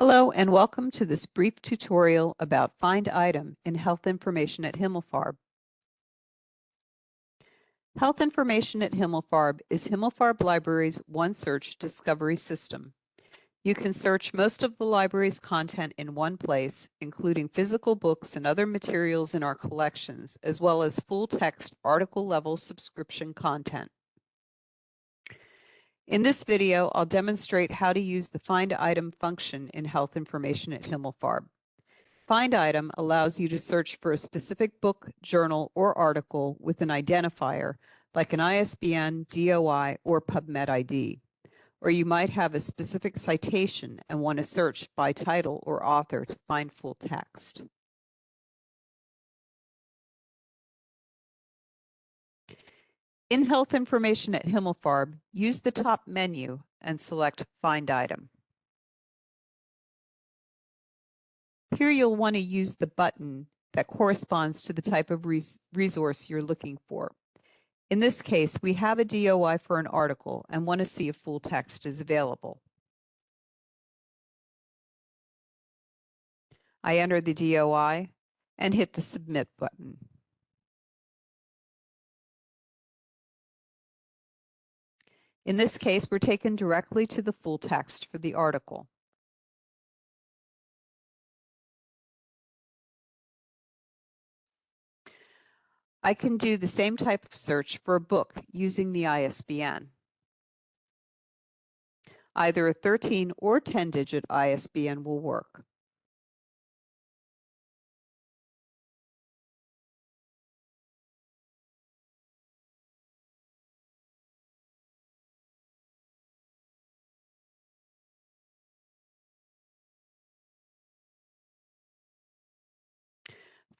Hello and welcome to this brief tutorial about Find Item in Health Information at Himmelfarb. Health Information at Himmelfarb is Himmelfarb Library's OneSearch discovery system. You can search most of the library's content in one place, including physical books and other materials in our collections, as well as full-text article-level subscription content. In this video, I'll demonstrate how to use the Find Item function in Health Information at Himmelfarb. Find Item allows you to search for a specific book, journal, or article with an identifier, like an ISBN, DOI, or PubMed ID. Or you might have a specific citation and want to search by title or author to find full text. In Health Information at Himmelfarb, use the top menu and select Find Item. Here you'll want to use the button that corresponds to the type of res resource you're looking for. In this case, we have a DOI for an article and want to see if full text is available. I enter the DOI and hit the Submit button. In this case, we're taken directly to the full text for the article. I can do the same type of search for a book using the ISBN. Either a 13 or 10 digit ISBN will work.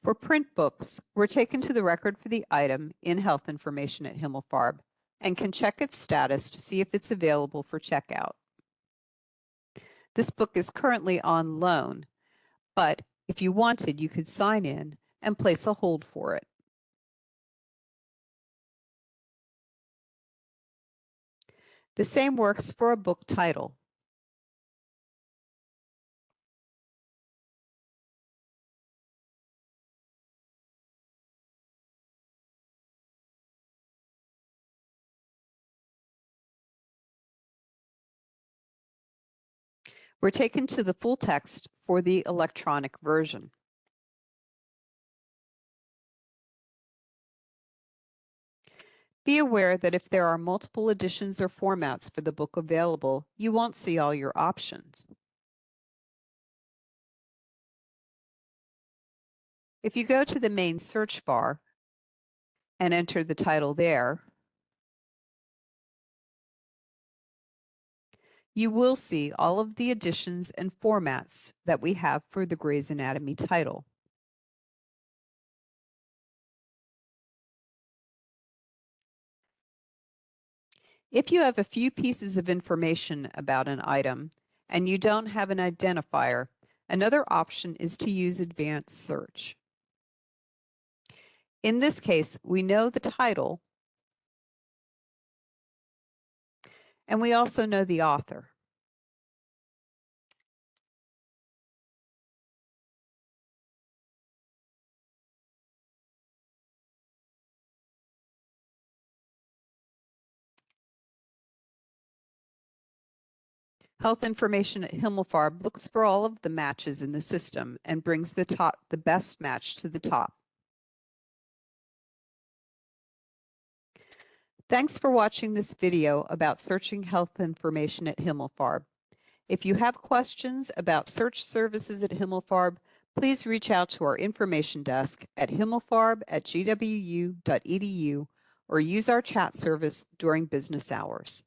For print books, we're taken to the record for the item in Health Information at Himmelfarb and can check its status to see if it's available for checkout. This book is currently on loan, but if you wanted, you could sign in and place a hold for it. The same works for a book title. We're taken to the full text for the electronic version. Be aware that if there are multiple editions or formats for the book available, you won't see all your options. If you go to the main search bar and enter the title there, you will see all of the editions and formats that we have for the Gray's Anatomy title. If you have a few pieces of information about an item and you don't have an identifier, another option is to use advanced search. In this case, we know the title And we also know the author. Health information at Himmelfarb looks for all of the matches in the system and brings the top the best match to the top. Thanks for watching this video about searching health information at Himmelfarb. If you have questions about search services at Himmelfarb, please reach out to our information desk at himmelfarb at gwu.edu or use our chat service during business hours.